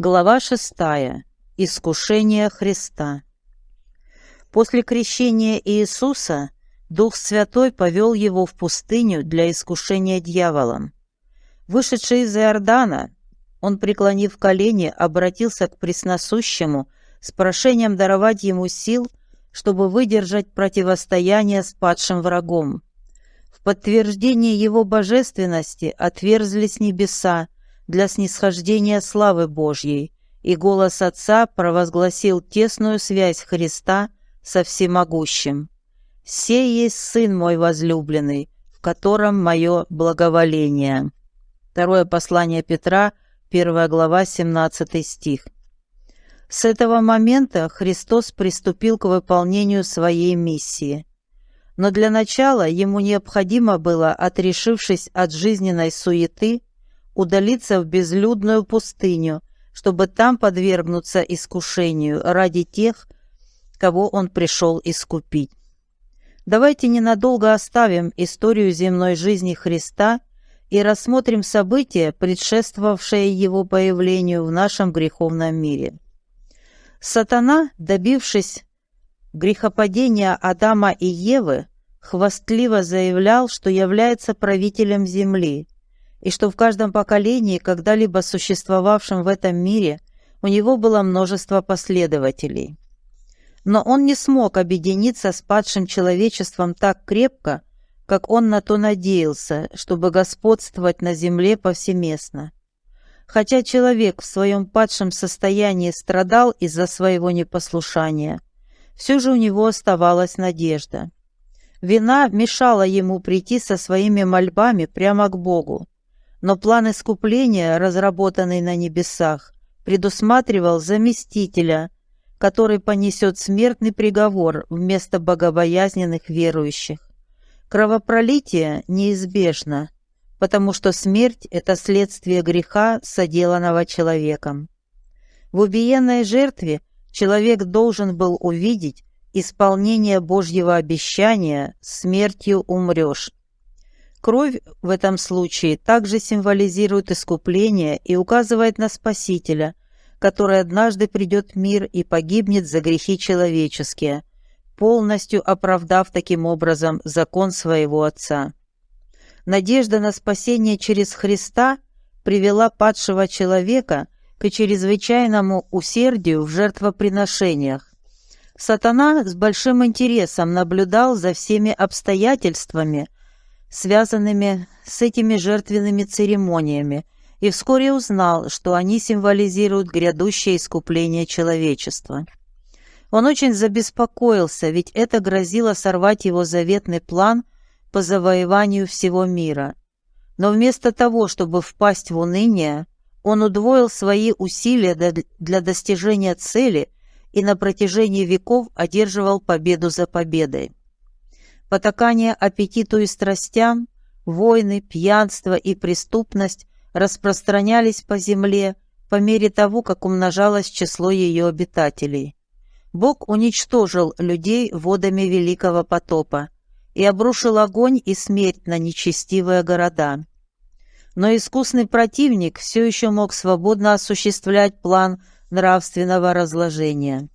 Глава 6. Искушение Христа. После крещения Иисуса Дух Святой повел его в пустыню для искушения дьяволом. Вышедший из Иордана, он, преклонив колени, обратился к Пресносущему с прошением даровать ему сил, чтобы выдержать противостояние с падшим врагом. В подтверждение его божественности отверзлись небеса, для снисхождения славы Божьей, и голос Отца провозгласил тесную связь Христа со Всемогущим. «Сей есть Сын мой возлюбленный, в котором мое благоволение». Второе послание Петра, 1 глава, 17 стих. С этого момента Христос приступил к выполнению своей миссии. Но для начала ему необходимо было, отрешившись от жизненной суеты, удалиться в безлюдную пустыню, чтобы там подвергнуться искушению ради тех, кого он пришел искупить. Давайте ненадолго оставим историю земной жизни Христа и рассмотрим события, предшествовавшие его появлению в нашем греховном мире. Сатана, добившись грехопадения Адама и Евы, хвастливо заявлял, что является правителем земли – и что в каждом поколении, когда-либо существовавшем в этом мире, у него было множество последователей. Но он не смог объединиться с падшим человечеством так крепко, как он на то надеялся, чтобы господствовать на земле повсеместно. Хотя человек в своем падшем состоянии страдал из-за своего непослушания, все же у него оставалась надежда. Вина мешала ему прийти со своими мольбами прямо к Богу, но план искупления, разработанный на небесах, предусматривал заместителя, который понесет смертный приговор вместо богобоязненных верующих. Кровопролитие неизбежно, потому что смерть – это следствие греха, соделанного человеком. В убиенной жертве человек должен был увидеть исполнение Божьего обещания «смертью умрешь». Кровь в этом случае также символизирует искупление и указывает на Спасителя, который однажды придет в мир и погибнет за грехи человеческие, полностью оправдав таким образом закон своего Отца. Надежда на спасение через Христа привела падшего человека к чрезвычайному усердию в жертвоприношениях. Сатана с большим интересом наблюдал за всеми обстоятельствами – связанными с этими жертвенными церемониями, и вскоре узнал, что они символизируют грядущее искупление человечества. Он очень забеспокоился, ведь это грозило сорвать его заветный план по завоеванию всего мира. Но вместо того, чтобы впасть в уныние, он удвоил свои усилия для достижения цели и на протяжении веков одерживал победу за победой. Потакание аппетиту и страстям, войны, пьянство и преступность распространялись по земле по мере того, как умножалось число ее обитателей. Бог уничтожил людей водами Великого потопа и обрушил огонь и смерть на нечестивые города. Но искусный противник все еще мог свободно осуществлять план нравственного разложения.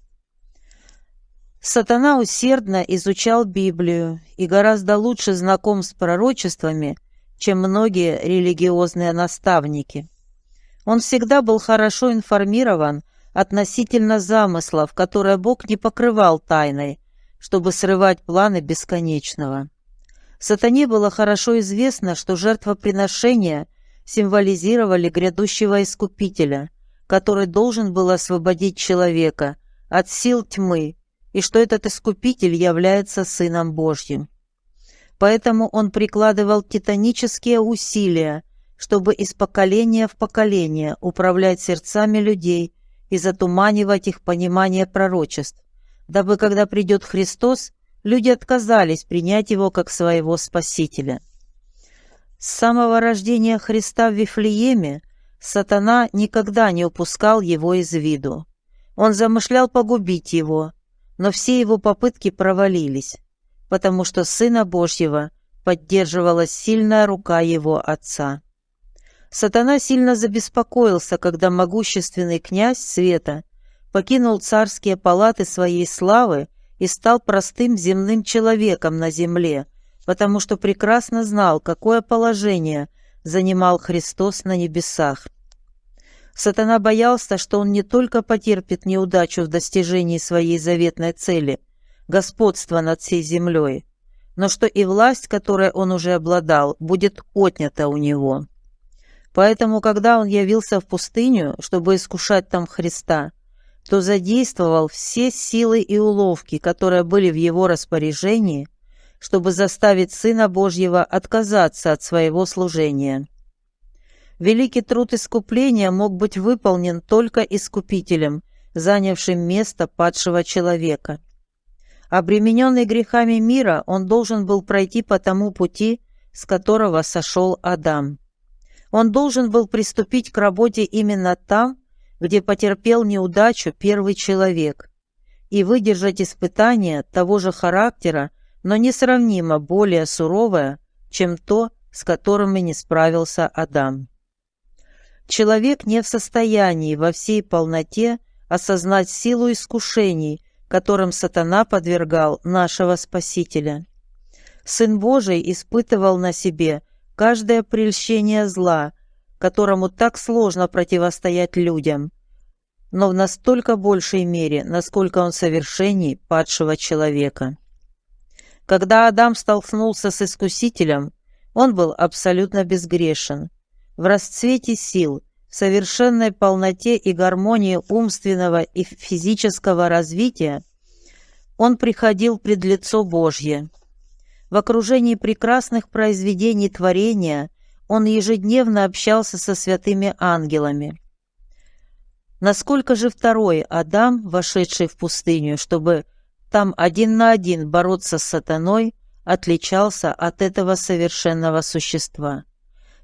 Сатана усердно изучал Библию и гораздо лучше знаком с пророчествами, чем многие религиозные наставники. Он всегда был хорошо информирован относительно замыслов, которые Бог не покрывал тайной, чтобы срывать планы бесконечного. Сатане было хорошо известно, что жертвоприношения символизировали грядущего Искупителя, который должен был освободить человека от сил тьмы и что этот Искупитель является Сыном Божьим. Поэтому он прикладывал титанические усилия, чтобы из поколения в поколение управлять сердцами людей и затуманивать их понимание пророчеств, дабы, когда придет Христос, люди отказались принять Его как своего Спасителя. С самого рождения Христа в Вифлееме сатана никогда не упускал Его из виду. Он замышлял погубить Его, но все его попытки провалились, потому что Сына Божьего поддерживала сильная рука его Отца. Сатана сильно забеспокоился, когда могущественный князь Света покинул царские палаты своей славы и стал простым земным человеком на земле, потому что прекрасно знал, какое положение занимал Христос на небесах. Сатана боялся, что он не только потерпит неудачу в достижении своей заветной цели – господства над всей землей, но что и власть, которой он уже обладал, будет отнята у него. Поэтому, когда он явился в пустыню, чтобы искушать там Христа, то задействовал все силы и уловки, которые были в его распоряжении, чтобы заставить Сына Божьего отказаться от своего служения. Великий труд искупления мог быть выполнен только искупителем, занявшим место падшего человека. Обремененный грехами мира, он должен был пройти по тому пути, с которого сошел Адам. Он должен был приступить к работе именно там, где потерпел неудачу первый человек, и выдержать испытание того же характера, но несравнимо более суровое, чем то, с которым и не справился Адам. Человек не в состоянии во всей полноте осознать силу искушений, которым сатана подвергал нашего Спасителя. Сын Божий испытывал на себе каждое прельщение зла, которому так сложно противостоять людям, но в настолько большей мере, насколько он совершенней падшего человека. Когда Адам столкнулся с Искусителем, он был абсолютно безгрешен – в расцвете сил, в совершенной полноте и гармонии умственного и физического развития, он приходил пред лицо Божье. В окружении прекрасных произведений творения он ежедневно общался со святыми ангелами. Насколько же второй Адам, вошедший в пустыню, чтобы там один на один бороться с сатаной, отличался от этого совершенного существа?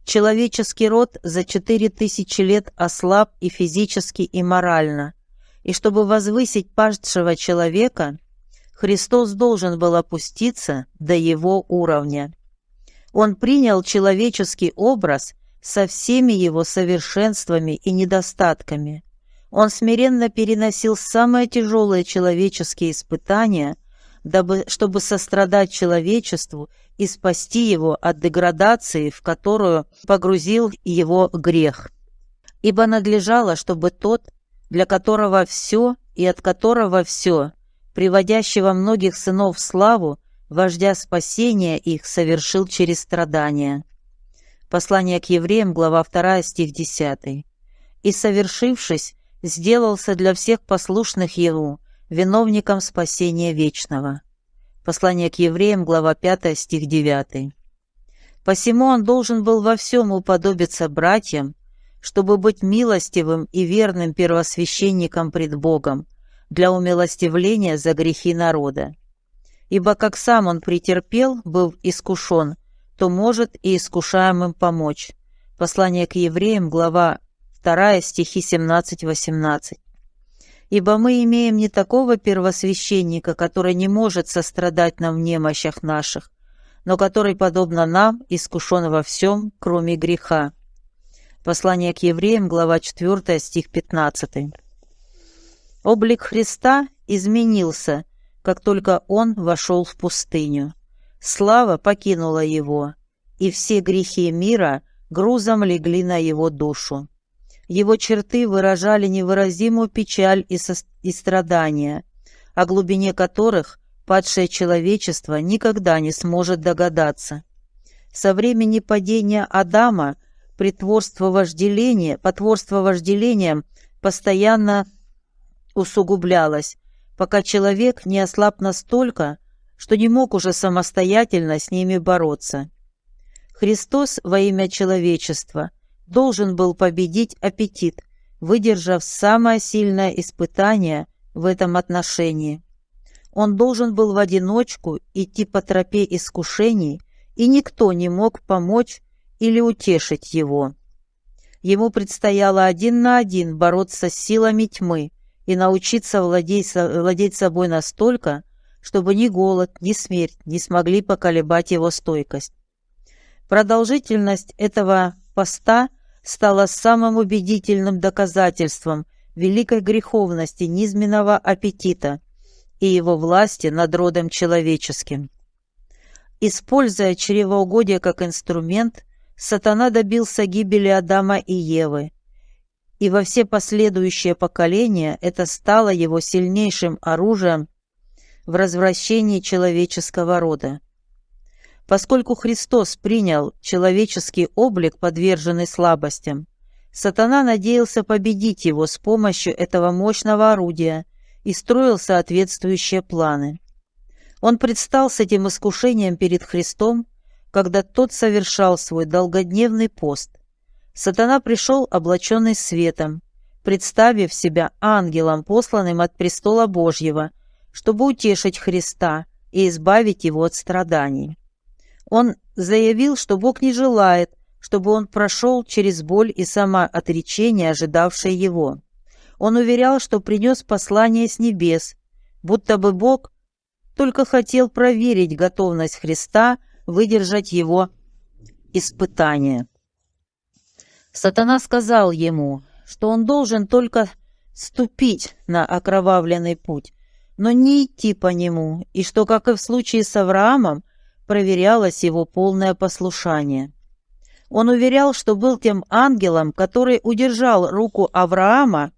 Человеческий род за четыре тысячи лет ослаб и физически, и морально. И чтобы возвысить падшего человека, Христос должен был опуститься до его уровня. Он принял человеческий образ со всеми его совершенствами и недостатками. Он смиренно переносил самые тяжелые человеческие испытания, дабы, чтобы сострадать человечеству и спасти его от деградации, в которую погрузил его грех. Ибо надлежало, чтобы тот, для которого все и от которого все, приводящего многих сынов в славу, вождя спасения их совершил через страдания. Послание к евреям, глава 2, стих 10. «И, совершившись, сделался для всех послушных Ему виновником спасения вечного». Послание к евреям, глава 5, стих 9. Посему он должен был во всем уподобиться братьям, чтобы быть милостивым и верным первосвященником пред Богом для умилостивления за грехи народа. Ибо как сам он претерпел, был искушен, то может и искушаемым помочь. Послание к евреям, глава 2, стихи 17-18 ибо мы имеем не такого первосвященника, который не может сострадать нам в немощах наших, но который, подобно нам, искушен во всем, кроме греха». Послание к евреям, глава 4, стих 15. Облик Христа изменился, как только Он вошел в пустыню. Слава покинула Его, и все грехи мира грузом легли на Его душу. Его черты выражали невыразимую печаль и, со... и страдания, о глубине которых падшее человечество никогда не сможет догадаться. Со времени падения Адама притворство вожделения, потворство вожделением постоянно усугублялось, пока человек не ослаб настолько, что не мог уже самостоятельно с ними бороться. Христос во имя человечества – должен был победить аппетит, выдержав самое сильное испытание в этом отношении. Он должен был в одиночку идти по тропе искушений, и никто не мог помочь или утешить его. Ему предстояло один на один бороться с силами тьмы и научиться владеть, владеть собой настолько, чтобы ни голод, ни смерть не смогли поколебать его стойкость. Продолжительность этого поста стало самым убедительным доказательством великой греховности низменного аппетита и его власти над родом человеческим. Используя чревоугодие как инструмент, сатана добился гибели Адама и Евы, и во все последующие поколения это стало его сильнейшим оружием в развращении человеческого рода. Поскольку Христос принял человеческий облик, подверженный слабостям, сатана надеялся победить его с помощью этого мощного орудия и строил соответствующие планы. Он предстал с этим искушением перед Христом, когда тот совершал свой долгодневный пост. Сатана пришел облаченный светом, представив себя ангелом, посланным от престола Божьего, чтобы утешить Христа и избавить его от страданий. Он заявил, что Бог не желает, чтобы он прошел через боль и самоотречение, ожидавшее его. Он уверял, что принес послание с небес, будто бы Бог только хотел проверить готовность Христа выдержать его испытание. Сатана сказал ему, что он должен только ступить на окровавленный путь, но не идти по нему, и что, как и в случае с Авраамом, проверялось его полное послушание. Он уверял, что был тем ангелом, который удержал руку Авраама,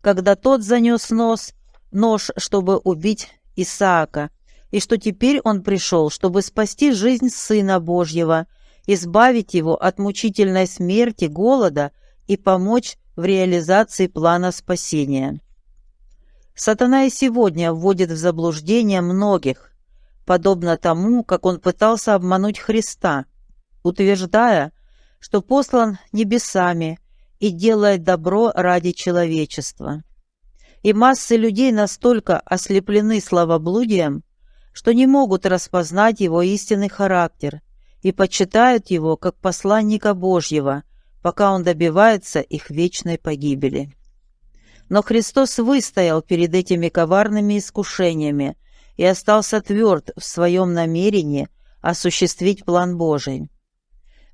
когда тот занес нос, нож, чтобы убить Исаака, и что теперь он пришел, чтобы спасти жизнь Сына Божьего, избавить его от мучительной смерти, голода и помочь в реализации плана спасения. Сатана и сегодня вводит в заблуждение многих, подобно тому, как он пытался обмануть Христа, утверждая, что послан небесами и делает добро ради человечества и массы людей настолько ослеплены словоблудием, что не могут распознать его истинный характер и почитают его как посланника Божьего, пока он добивается их вечной погибели. Но Христос выстоял перед этими коварными искушениями и остался тверд в своем намерении осуществить план Божий.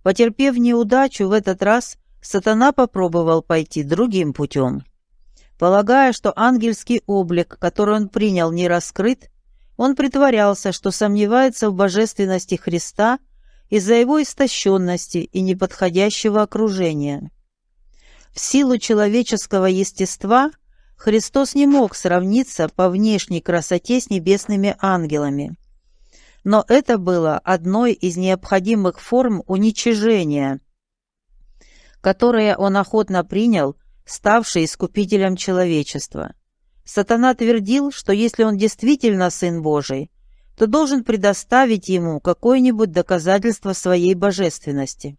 Потерпев неудачу в этот раз, сатана попробовал пойти другим путем. Полагая, что ангельский облик, который он принял, не раскрыт, он притворялся, что сомневается в божественности Христа из-за его истощенности и неподходящего окружения. В силу человеческого естества Христос не мог сравниться по внешней красоте с небесными ангелами. Но это было одной из необходимых форм уничижения, которое он охотно принял – ставший искупителем человечества. Сатана твердил, что если он действительно Сын Божий, то должен предоставить ему какое-нибудь доказательство своей божественности.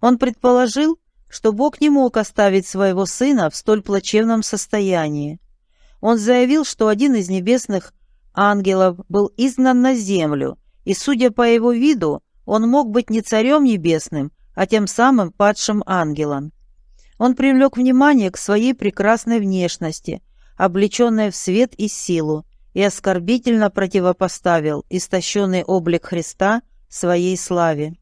Он предположил, что Бог не мог оставить своего Сына в столь плачевном состоянии. Он заявил, что один из небесных ангелов был изгнан на землю, и, судя по его виду, он мог быть не царем небесным, а тем самым падшим ангелом. Он привлек внимание к своей прекрасной внешности, облеченной в свет и силу, и оскорбительно противопоставил истощенный облик Христа своей славе.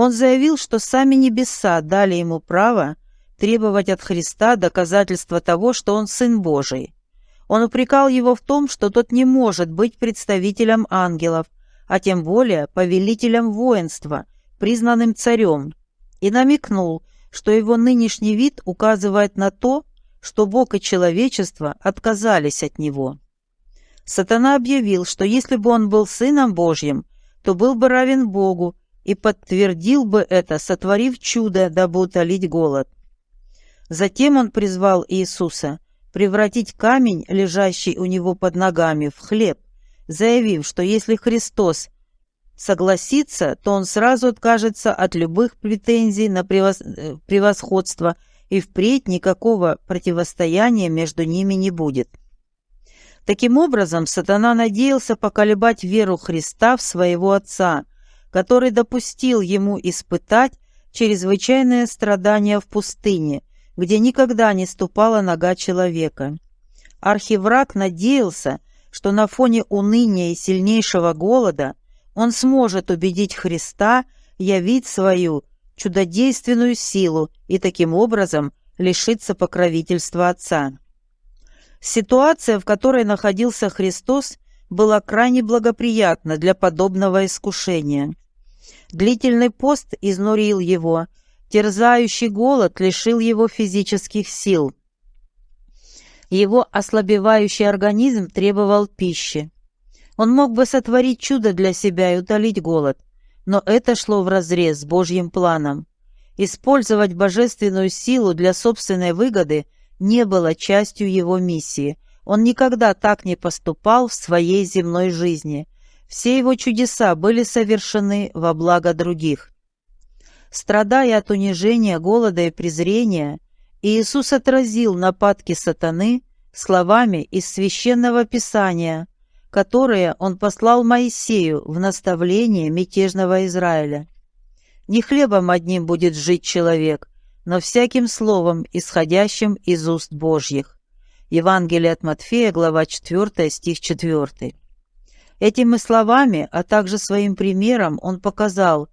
Он заявил, что сами небеса дали ему право требовать от Христа доказательства того, что он Сын Божий. Он упрекал его в том, что тот не может быть представителем ангелов, а тем более повелителем воинства, признанным царем, и намекнул, что его нынешний вид указывает на то, что Бог и человечество отказались от него. Сатана объявил, что если бы он был Сыном Божьим, то был бы равен Богу и подтвердил бы это, сотворив чудо, дабы утолить голод. Затем он призвал Иисуса превратить камень, лежащий у него под ногами, в хлеб, заявив, что если Христос согласится, то он сразу откажется от любых претензий на превосходство, и впредь никакого противостояния между ними не будет. Таким образом, сатана надеялся поколебать веру Христа в своего Отца, который допустил ему испытать чрезвычайное страдание в пустыне, где никогда не ступала нога человека. Архивраг надеялся, что на фоне уныния и сильнейшего голода он сможет убедить Христа явить свою чудодейственную силу и таким образом лишиться покровительства Отца. Ситуация, в которой находился Христос, была крайне благоприятна для подобного искушения. Длительный пост изнурил его, терзающий голод лишил его физических сил. Его ослабевающий организм требовал пищи. Он мог бы сотворить чудо для себя и утолить голод, но это шло вразрез с Божьим планом. Использовать божественную силу для собственной выгоды не было частью его миссии. Он никогда так не поступал в своей земной жизни. Все его чудеса были совершены во благо других. Страдая от унижения, голода и презрения, Иисус отразил нападки сатаны словами из Священного Писания, которые он послал Моисею в наставление мятежного Израиля. Не хлебом одним будет жить человек, но всяким словом, исходящим из уст Божьих. Евангелие от Матфея, глава 4, стих 4. Этими словами, а также своим примером он показал,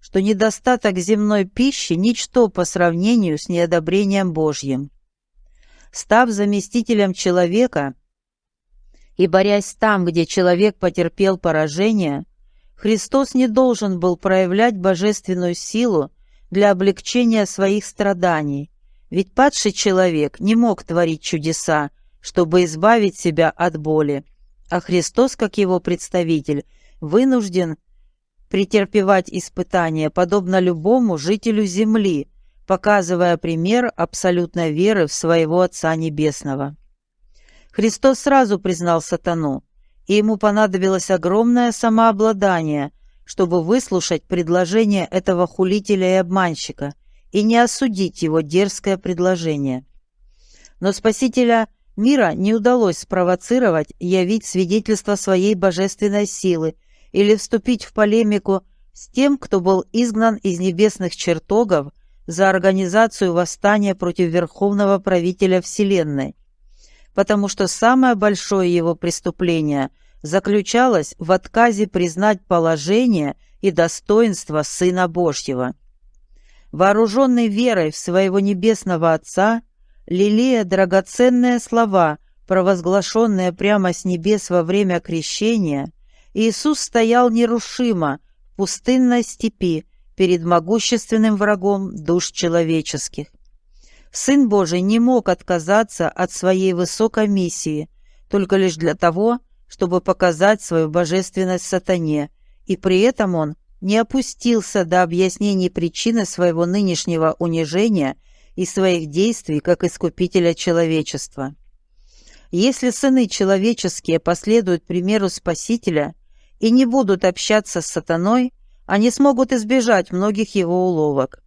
что недостаток земной пищи – ничто по сравнению с неодобрением Божьим. Став заместителем человека – и борясь там, где человек потерпел поражение, Христос не должен был проявлять божественную силу для облегчения своих страданий, ведь падший человек не мог творить чудеса, чтобы избавить себя от боли, а Христос, как его представитель, вынужден претерпевать испытания, подобно любому жителю земли, показывая пример абсолютной веры в своего Отца Небесного. Христос сразу признал сатану, и ему понадобилось огромное самообладание, чтобы выслушать предложение этого хулителя и обманщика и не осудить его дерзкое предложение. Но Спасителя мира не удалось спровоцировать явить свидетельство своей божественной силы или вступить в полемику с тем, кто был изгнан из небесных чертогов за организацию восстания против верховного правителя Вселенной – потому что самое большое его преступление заключалось в отказе признать положение и достоинство Сына Божьего. Вооруженный верой в своего Небесного Отца, лелея драгоценные слова, провозглашенные прямо с небес во время крещения, Иисус стоял нерушимо в пустынной степи перед могущественным врагом душ человеческих. Сын Божий не мог отказаться от своей высокой миссии только лишь для того, чтобы показать свою божественность сатане, и при этом он не опустился до объяснений причины своего нынешнего унижения и своих действий как искупителя человечества. Если сыны человеческие последуют примеру Спасителя и не будут общаться с сатаной, они смогут избежать многих его уловок.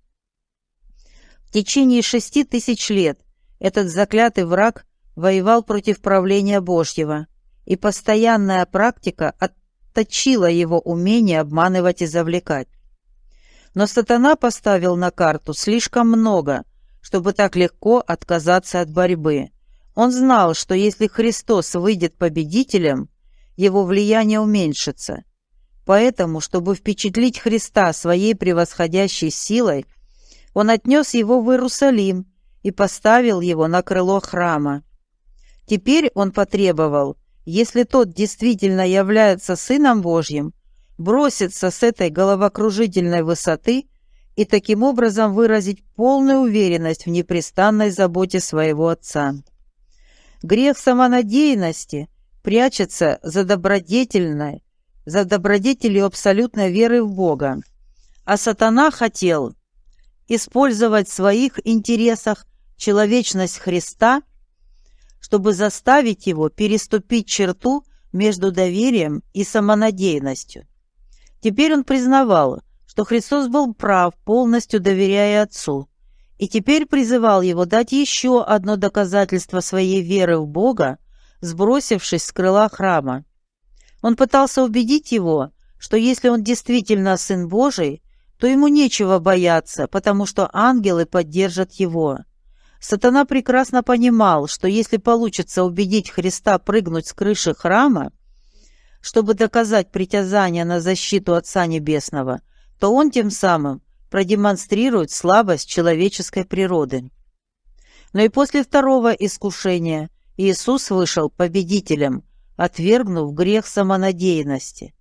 В течение шести тысяч лет этот заклятый враг воевал против правления Божьего, и постоянная практика отточила его умение обманывать и завлекать. Но сатана поставил на карту слишком много, чтобы так легко отказаться от борьбы. Он знал, что если Христос выйдет победителем, его влияние уменьшится. Поэтому, чтобы впечатлить Христа своей превосходящей силой, он отнес его в Иерусалим и поставил его на крыло храма. Теперь он потребовал, если тот действительно является Сыном Божьим, броситься с этой головокружительной высоты и таким образом выразить полную уверенность в непрестанной заботе своего Отца. Грех самонадеянности прячется за добродетельной, за добродетелью абсолютной веры в Бога, а сатана хотел использовать в своих интересах человечность Христа, чтобы заставить его переступить черту между доверием и самонадеянностью. Теперь он признавал, что Христос был прав, полностью доверяя Отцу, и теперь призывал его дать еще одно доказательство своей веры в Бога, сбросившись с крыла храма. Он пытался убедить его, что если он действительно Сын Божий, то ему нечего бояться, потому что ангелы поддержат его. Сатана прекрасно понимал, что если получится убедить Христа прыгнуть с крыши храма, чтобы доказать притязание на защиту Отца Небесного, то он тем самым продемонстрирует слабость человеческой природы. Но и после второго искушения Иисус вышел победителем, отвергнув грех самонадеянности.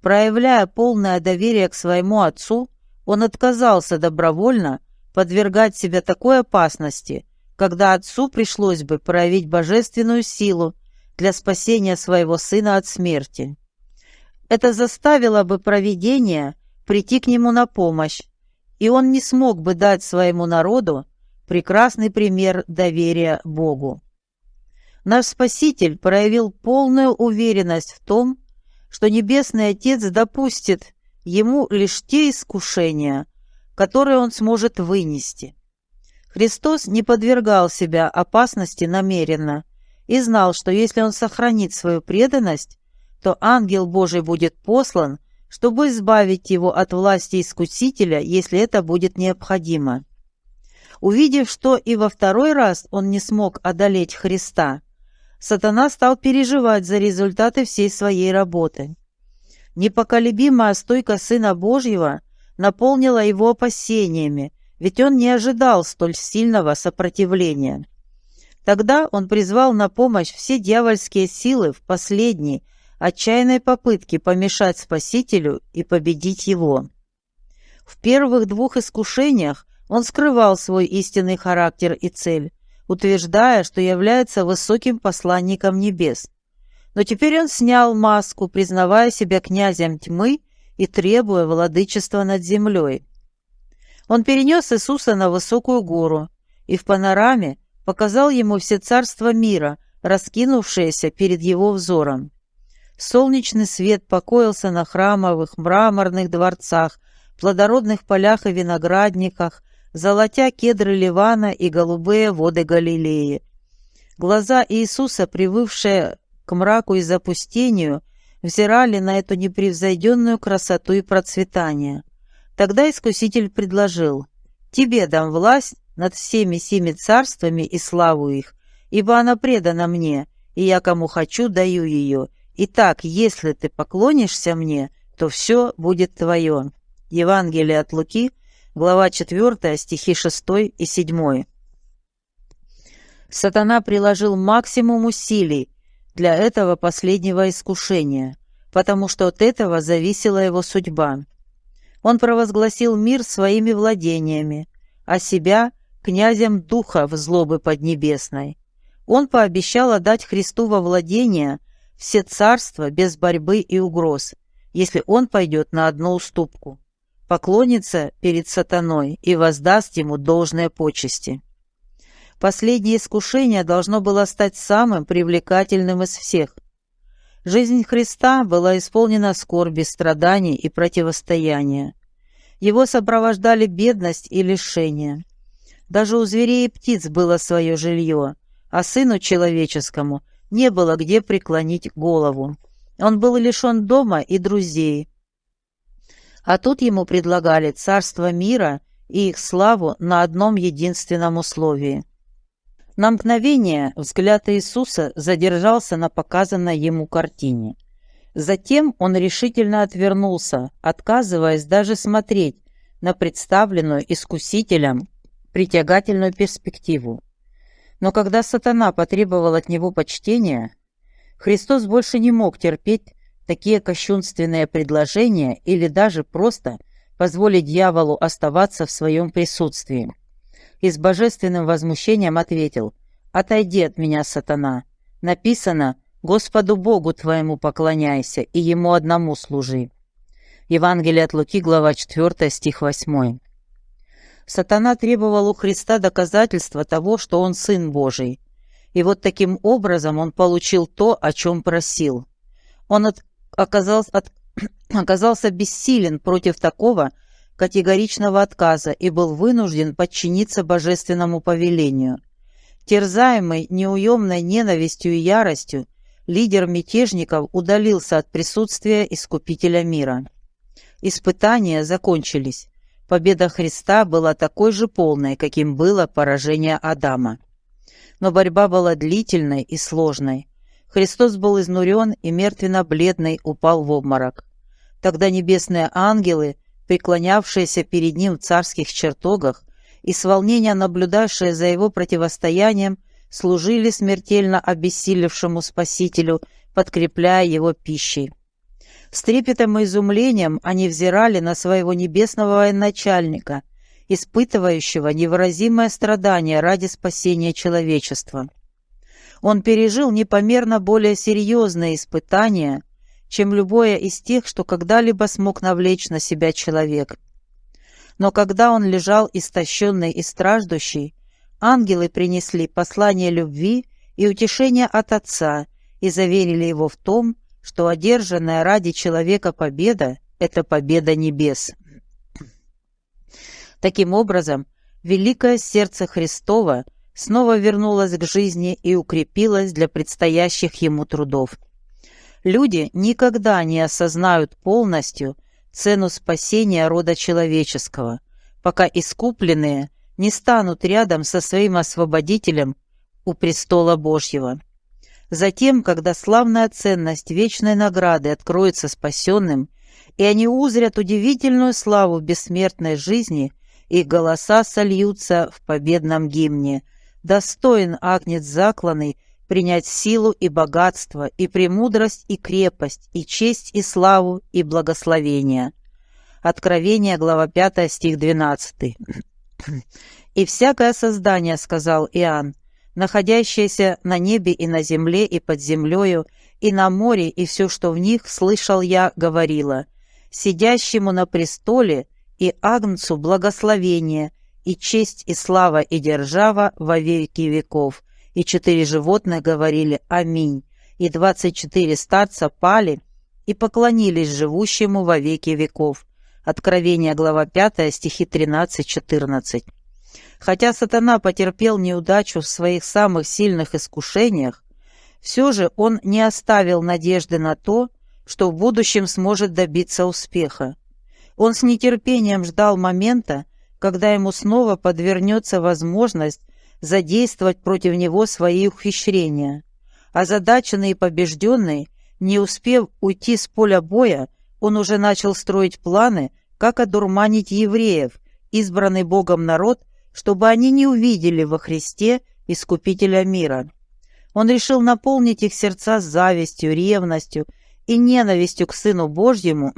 Проявляя полное доверие к своему Отцу, он отказался добровольно подвергать себя такой опасности, когда Отцу пришлось бы проявить божественную силу для спасения своего Сына от смерти. Это заставило бы провидение прийти к нему на помощь, и он не смог бы дать своему народу прекрасный пример доверия Богу. Наш Спаситель проявил полную уверенность в том, что Небесный Отец допустит ему лишь те искушения, которые он сможет вынести. Христос не подвергал себя опасности намеренно и знал, что если он сохранит свою преданность, то ангел Божий будет послан – чтобы избавить его от власти искусителя, если это будет необходимо. Увидев, что и во второй раз он не смог одолеть Христа, сатана стал переживать за результаты всей своей работы. Непоколебимая стойка Сына Божьего наполнила его опасениями, ведь он не ожидал столь сильного сопротивления. Тогда он призвал на помощь все дьявольские силы в последний, отчаянной попытки помешать Спасителю и победить его. В первых двух искушениях он скрывал свой истинный характер и цель, утверждая, что является высоким посланником небес. Но теперь он снял маску, признавая себя князем тьмы и требуя владычества над землей. Он перенес Иисуса на высокую гору и в панораме показал ему все царства мира, раскинувшиеся перед его взором. Солнечный свет покоился на храмовых мраморных дворцах, плодородных полях и виноградниках, золотя кедры Ливана и голубые воды Галилеи. Глаза Иисуса, привывшие к мраку и запустению, взирали на эту непревзойденную красоту и процветание. Тогда Искуситель предложил, «Тебе дам власть над всеми семи царствами и славу их, ибо она предана мне, и я кому хочу даю ее, Итак, если ты поклонишься мне, то все будет твое. Евангелие от Луки, глава 4, стихи 6 и 7. Сатана приложил максимум усилий для этого последнего искушения, потому что от этого зависела его судьба. Он провозгласил мир своими владениями, а себя – князем духа в злобы поднебесной. Он пообещал отдать Христу во владение – все царства без борьбы и угроз, если он пойдет на одну уступку, поклонится перед сатаной и воздаст ему должные почести. Последнее искушение должно было стать самым привлекательным из всех. Жизнь Христа была исполнена скорби, страданий и противостояния. Его сопровождали бедность и лишение. Даже у зверей и птиц было свое жилье, а Сыну Человеческому не было где преклонить голову. Он был лишен дома и друзей. А тут ему предлагали царство мира и их славу на одном единственном условии. На мгновение взгляд Иисуса задержался на показанной ему картине. Затем он решительно отвернулся, отказываясь даже смотреть на представленную искусителем притягательную перспективу. Но когда сатана потребовал от него почтения, Христос больше не мог терпеть такие кощунственные предложения или даже просто позволить дьяволу оставаться в своем присутствии. И с божественным возмущением ответил «Отойди от меня, сатана! Написано «Господу Богу твоему поклоняйся и Ему одному служи». Евангелие от Луки, глава 4, стих 8. Сатана требовал у Христа доказательства того, что он Сын Божий. И вот таким образом он получил то, о чем просил. Он от, оказался, от, оказался бессилен против такого категоричного отказа и был вынужден подчиниться божественному повелению. Терзаемый неуемной ненавистью и яростью, лидер мятежников удалился от присутствия Искупителя мира. Испытания закончились. Победа Христа была такой же полной, каким было поражение Адама. Но борьба была длительной и сложной. Христос был изнурен и мертвенно-бледный упал в обморок. Тогда небесные ангелы преклонявшиеся перед ним в царских чертогах и с волнения наблюдавшие за его противостоянием, служили смертельно обессилевшему Спасителю, подкрепляя его пищей. С трепетом и изумлением они взирали на своего небесного военачальника, испытывающего невыразимое страдание ради спасения человечества. Он пережил непомерно более серьезные испытания, чем любое из тех, что когда-либо смог навлечь на себя человек. Но когда он лежал истощенный и страждущий, ангелы принесли послание любви и утешения от Отца и заверили его в том, что одержанная ради человека победа – это победа небес. Таким образом, великое сердце Христова снова вернулось к жизни и укрепилось для предстоящих ему трудов – Люди никогда не осознают полностью цену спасения рода человеческого, пока искупленные не станут рядом со своим освободителем у престола Божьего. Затем, когда славная ценность вечной награды откроется спасенным, и они узрят удивительную славу бессмертной жизни, их голоса сольются в победном гимне. Достоин агнец закланный, принять силу и богатство, и премудрость, и крепость, и честь, и славу, и благословение. Откровение, глава 5, стих 12. «И всякое создание, — сказал Иоанн, — находящееся на небе и на земле, и под землею, и на море, и все, что в них, слышал я, говорила, сидящему на престоле и Агнцу благословение, и честь, и слава, и держава во веки веков, и четыре животных говорили «Аминь», и двадцать четыре старца пали и поклонились живущему во веки веков. Откровение, глава 5, стихи 13-14. Хотя сатана потерпел неудачу в своих самых сильных искушениях, все же он не оставил надежды на то, что в будущем сможет добиться успеха. Он с нетерпением ждал момента, когда ему снова подвернется возможность задействовать против него свои ухищрения. Озадаченный и побежденный, не успев уйти с поля боя, он уже начал строить планы, как одурманить евреев, избранный Богом народ, чтобы они не увидели во Христе Искупителя мира. Он решил наполнить их сердца завистью, ревностью и ненавистью к Сыну Божьему,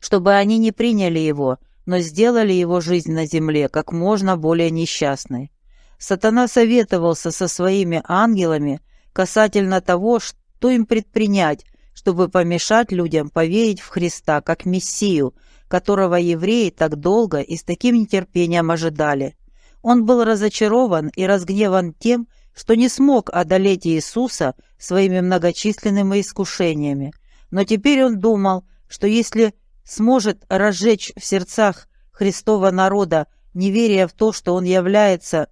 чтобы они не приняли Его, но сделали его жизнь на земле как можно более несчастной. Сатана советовался со своими ангелами касательно того, что им предпринять, чтобы помешать людям поверить в Христа как Мессию, которого евреи так долго и с таким нетерпением ожидали. Он был разочарован и разгневан тем, что не смог одолеть Иисуса своими многочисленными искушениями. Но теперь он думал, что если сможет разжечь в сердцах Христова народа неверие в то, что он является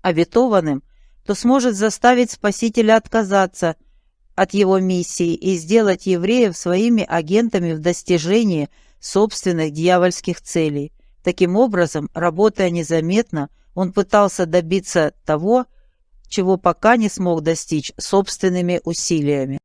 обетованным, то сможет заставить Спасителя отказаться от его миссии и сделать евреев своими агентами в достижении собственных дьявольских целей. Таким образом, работая незаметно, он пытался добиться того, чего пока не смог достичь собственными усилиями.